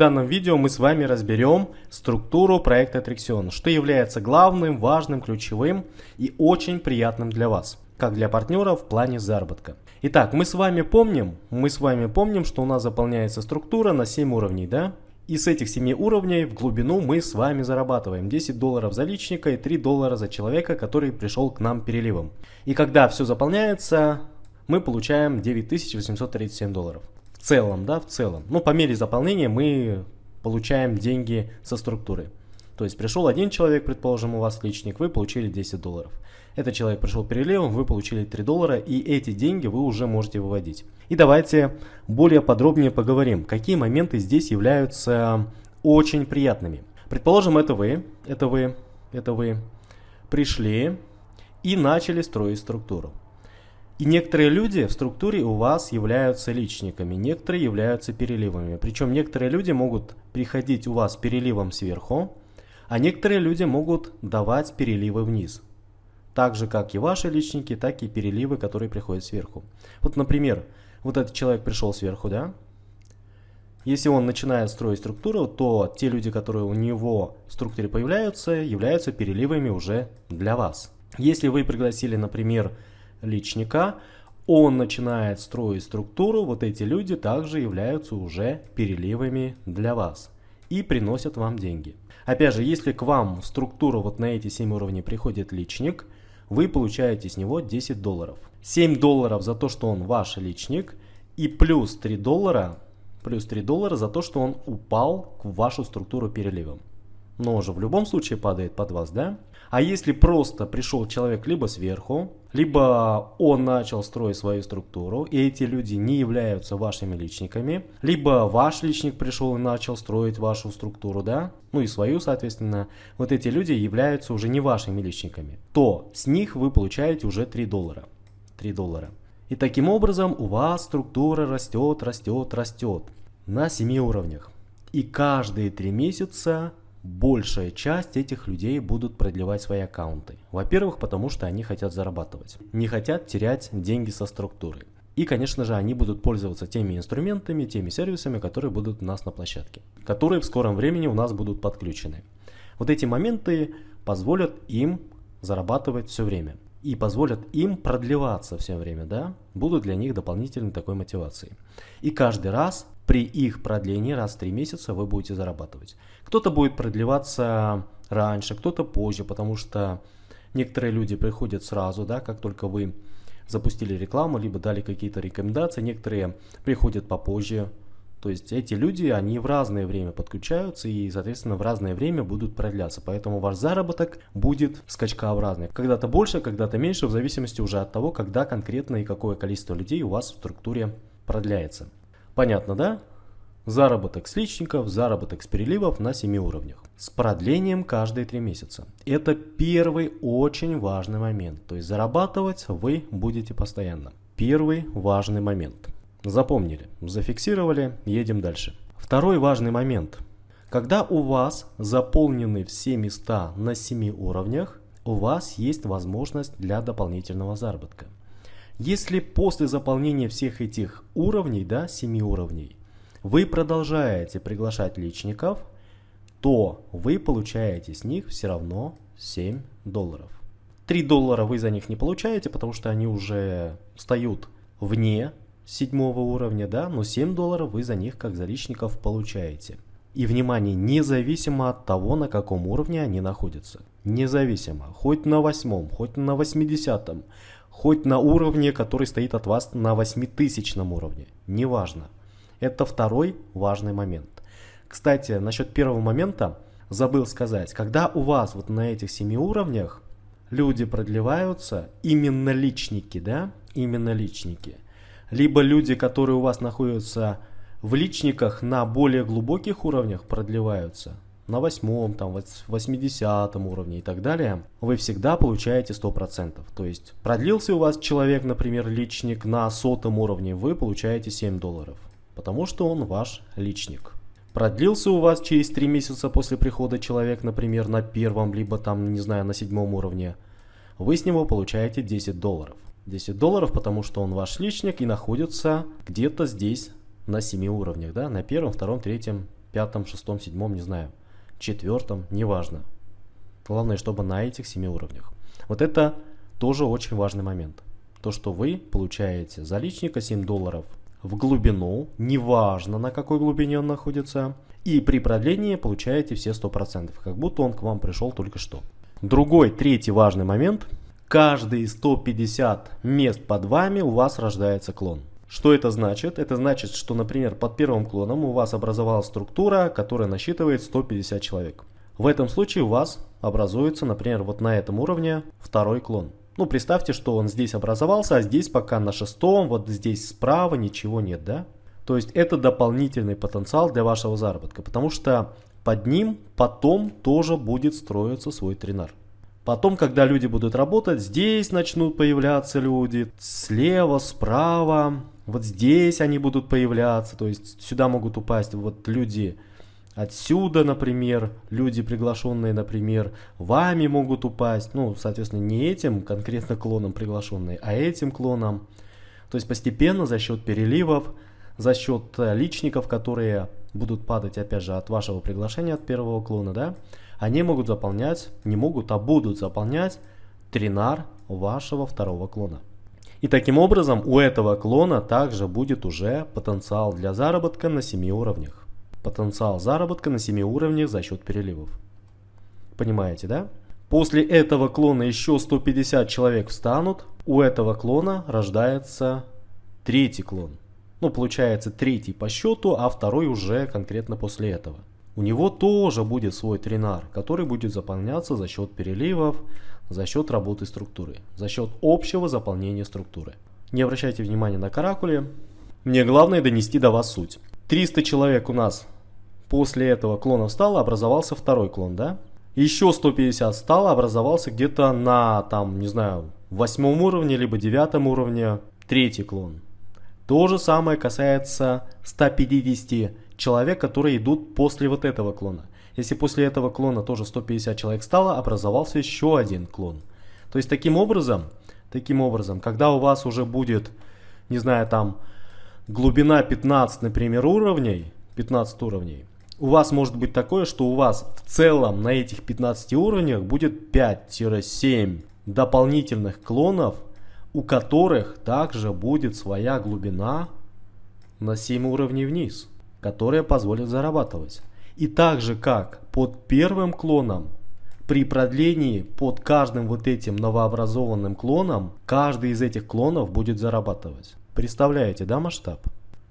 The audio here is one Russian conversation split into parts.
данном видео мы с вами разберем структуру проекта Attraction, что является главным, важным, ключевым и очень приятным для вас, как для партнеров в плане заработка. Итак, мы с вами помним, мы с вами помним, что у нас заполняется структура на 7 уровней, да? И с этих 7 уровней в глубину мы с вами зарабатываем 10 долларов за личника и 3 доллара за человека, который пришел к нам переливом. И когда все заполняется, мы получаем 9837 долларов в целом, да, в целом. Ну, по мере заполнения мы получаем деньги со структуры. То есть пришел один человек, предположим, у вас личник, вы получили 10 долларов. Этот человек пришел переливом, вы получили 3 доллара, и эти деньги вы уже можете выводить. И давайте более подробнее поговорим, какие моменты здесь являются очень приятными. Предположим, это вы, это вы, это вы пришли и начали строить структуру. И некоторые люди в структуре у вас являются личниками, некоторые являются переливами. Причем некоторые люди могут приходить у вас переливом сверху, а некоторые люди могут давать переливы вниз. Так же, как и ваши личники, так и переливы, которые приходят сверху. Вот, например, вот этот человек пришел сверху, да? Если он начинает строить структуру, то те люди, которые у него в структуре появляются, являются переливами уже для вас. Если вы пригласили, например, личника, он начинает строить структуру, вот эти люди также являются уже переливами для вас и приносят вам деньги. Опять же, если к вам в структуру вот на эти 7 уровней приходит личник, вы получаете с него 10 долларов. 7 долларов за то, что он ваш личник и плюс 3 доллара, плюс 3 доллара за то, что он упал в вашу структуру переливом. Но уже в любом случае падает под вас, да? А если просто пришел человек либо сверху, либо он начал строить свою структуру, и эти люди не являются вашими личниками, либо ваш личник пришел и начал строить вашу структуру, да, ну и свою, соответственно, вот эти люди являются уже не вашими личниками, то с них вы получаете уже 3 доллара. 3 доллара. И таким образом у вас структура растет, растет, растет на 7 уровнях. И каждые 3 месяца большая часть этих людей будут продлевать свои аккаунты. Во-первых, потому что они хотят зарабатывать, не хотят терять деньги со структуры. И, конечно же, они будут пользоваться теми инструментами, теми сервисами, которые будут у нас на площадке, которые в скором времени у нас будут подключены. Вот эти моменты позволят им зарабатывать все время и позволят им продлеваться все время, да, будут для них дополнительной такой мотивацией. И каждый раз при их продлении раз в 3 месяца вы будете зарабатывать. Кто-то будет продлеваться раньше, кто-то позже, потому что некоторые люди приходят сразу, да, как только вы запустили рекламу, либо дали какие-то рекомендации, некоторые приходят попозже. То есть эти люди, они в разное время подключаются и, соответственно, в разное время будут продляться. Поэтому ваш заработок будет скачкообразный. Когда-то больше, когда-то меньше, в зависимости уже от того, когда конкретно и какое количество людей у вас в структуре продляется. Понятно, да? Заработок с личников, заработок с переливов на 7 уровнях. С продлением каждые 3 месяца. Это первый очень важный момент. То есть зарабатывать вы будете постоянно. Первый важный момент. Запомнили, зафиксировали, едем дальше. Второй важный момент. Когда у вас заполнены все места на 7 уровнях, у вас есть возможность для дополнительного заработка. Если после заполнения всех этих уровней, да, 7 уровней, вы продолжаете приглашать личников, то вы получаете с них все равно 7 долларов. 3 доллара вы за них не получаете, потому что они уже встают вне седьмого уровня, да, но 7 долларов вы за них как за личников получаете. И внимание, независимо от того, на каком уровне они находятся. Независимо, хоть на восьмом, хоть на восьмидесятом, хоть на уровне, который стоит от вас на 8000 уровне, неважно. Это второй важный момент. Кстати, насчет первого момента. Забыл сказать, когда у вас вот на этих 7 уровнях люди продлеваются, именно личники, да, именно личники, либо люди, которые у вас находятся в личниках на более глубоких уровнях продлеваются, на восьмом, там, восьмидесятом уровне и так далее, вы всегда получаете 100%. То есть продлился у вас человек, например, личник на сотом уровне, вы получаете 7 долларов, потому что он ваш личник. Продлился у вас через 3 месяца после прихода человек, например, на первом, либо там, не знаю, на седьмом уровне, вы с него получаете 10 долларов. 10 долларов, потому что он ваш личник и находится где-то здесь на 7 уровнях, да, на первом, втором, третьем, пятом, шестом, седьмом, не знаю, четвертом, неважно. Главное, чтобы на этих семи уровнях. Вот это тоже очень важный момент. То, что вы получаете за личника 7 долларов в глубину, неважно на какой глубине он находится, и при продлении получаете все 100%, как будто он к вам пришел только что. Другой, третий важный момент. Каждые 150 мест под вами у вас рождается клон. Что это значит? Это значит, что, например, под первым клоном у вас образовалась структура, которая насчитывает 150 человек. В этом случае у вас образуется, например, вот на этом уровне второй клон. Ну, представьте, что он здесь образовался, а здесь пока на шестом, вот здесь справа ничего нет, да? То есть это дополнительный потенциал для вашего заработка, потому что под ним потом тоже будет строиться свой тренер. Потом, когда люди будут работать, здесь начнут появляться люди, слева, справа, вот здесь они будут появляться, то есть сюда могут упасть вот люди отсюда, например, люди приглашенные, например, вами могут упасть, ну, соответственно, не этим конкретно клоном приглашенные, а этим клоном. То есть постепенно за счет переливов, за счет э, личников, которые будут падать, опять же, от вашего приглашения, от первого клона, да, они могут заполнять, не могут, а будут заполнять тринар вашего второго клона. И таким образом у этого клона также будет уже потенциал для заработка на 7 уровнях. Потенциал заработка на 7 уровнях за счет переливов. Понимаете, да? После этого клона еще 150 человек встанут, у этого клона рождается третий клон. Ну, получается третий по счету, а второй уже конкретно после этого. У него тоже будет свой тренар, который будет заполняться за счет переливов, за счет работы структуры, за счет общего заполнения структуры. Не обращайте внимания на каракули. Мне главное донести до вас суть. 300 человек у нас после этого клона встало, образовался второй клон, да? Еще 150 стало, образовался где-то на, там, не знаю, восьмом уровне, либо девятом уровне третий клон. То же самое касается 150 человек, которые идут после вот этого клона. Если после этого клона тоже 150 человек стало, образовался еще один клон. То есть таким образом, таким образом, когда у вас уже будет, не знаю, там глубина 15, например, уровней, 15 уровней, у вас может быть такое, что у вас в целом на этих 15 уровнях будет 5-7 дополнительных клонов, у которых также будет своя глубина на 7 уровней вниз которая позволит зарабатывать. И так же как под первым клоном, при продлении под каждым вот этим новообразованным клоном, каждый из этих клонов будет зарабатывать. Представляете, да, масштаб?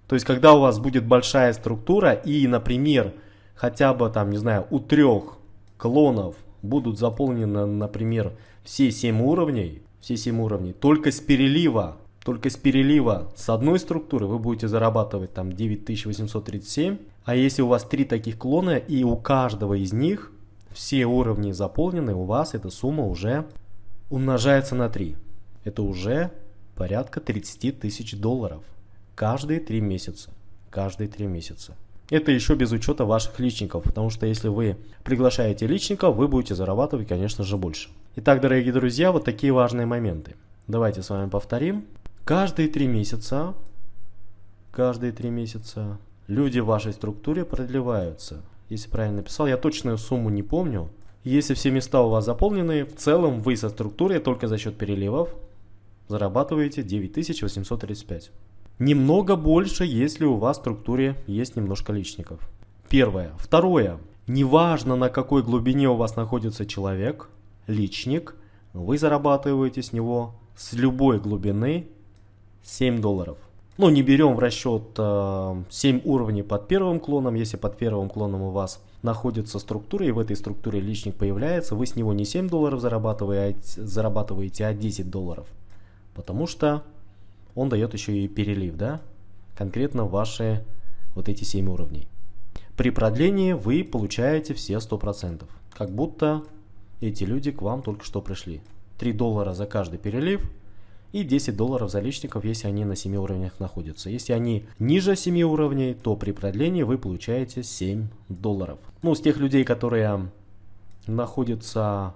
То есть, когда у вас будет большая структура и, например, хотя бы там, не знаю, у трех клонов будут заполнены, например, все 7 уровней, все 7 уровней, только с перелива только с перелива с одной структуры вы будете зарабатывать там 9837. А если у вас три таких клона и у каждого из них все уровни заполнены, у вас эта сумма уже умножается на 3. Это уже порядка 30 тысяч долларов. Каждые 3 месяца. Каждые 3 месяца. Это еще без учета ваших личников, потому что если вы приглашаете личников, вы будете зарабатывать, конечно же, больше. Итак, дорогие друзья, вот такие важные моменты. Давайте с вами повторим. Каждые три месяца, каждые три месяца люди в вашей структуре продлеваются. Если правильно написал, я точную сумму не помню. Если все места у вас заполнены, в целом вы со структурой только за счет переливов зарабатываете 9835. Немного больше, если у вас в структуре есть немножко личников. Первое. Второе. Неважно на какой глубине у вас находится человек, личник, вы зарабатываете с него с любой глубины 7 долларов. Ну, не берем в расчет э, 7 уровней под первым клоном. Если под первым клоном у вас находится структура, и в этой структуре личник появляется, вы с него не 7 долларов зарабатываете, зарабатываете а 10 долларов. Потому что он дает еще и перелив, да? Конкретно ваши вот эти 7 уровней. При продлении вы получаете все 100%. Как будто эти люди к вам только что пришли. 3 доллара за каждый перелив – и 10 долларов за личников, если они на 7 уровнях находятся. Если они ниже 7 уровней, то при продлении вы получаете 7 долларов. Ну, с тех людей, которые находятся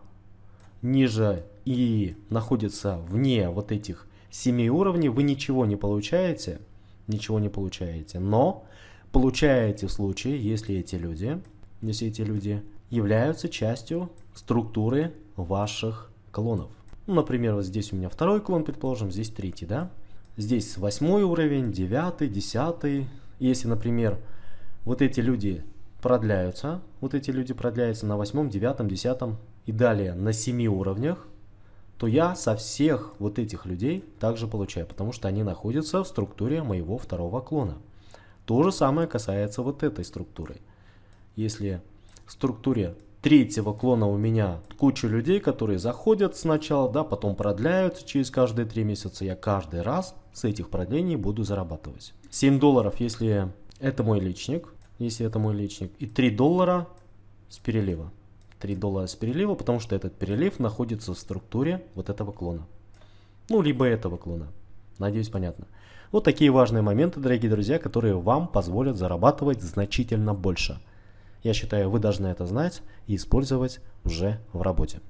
ниже и находятся вне вот этих 7 уровней, вы ничего не получаете, ничего не получаете, но получаете в случае, если эти люди, если эти люди являются частью структуры ваших клонов. Ну, например, вот здесь у меня второй клон, предположим, здесь третий, да? Здесь восьмой уровень, девятый, десятый. Если, например, вот эти люди продляются, вот эти люди продляются на восьмом, девятом, десятом и далее на семи уровнях, то я со всех вот этих людей также получаю, потому что они находятся в структуре моего второго клона. То же самое касается вот этой структуры. Если в структуре третьего клона у меня куча людей, которые заходят сначала, да, потом продляются через каждые три месяца, я каждый раз с этих продлений буду зарабатывать. 7 долларов, если это мой личник, если это мой личник, и 3 доллара с перелива. 3 доллара с перелива, потому что этот перелив находится в структуре вот этого клона. Ну, либо этого клона. Надеюсь, понятно. Вот такие важные моменты, дорогие друзья, которые вам позволят зарабатывать значительно больше. Я считаю, вы должны это знать и использовать уже в работе.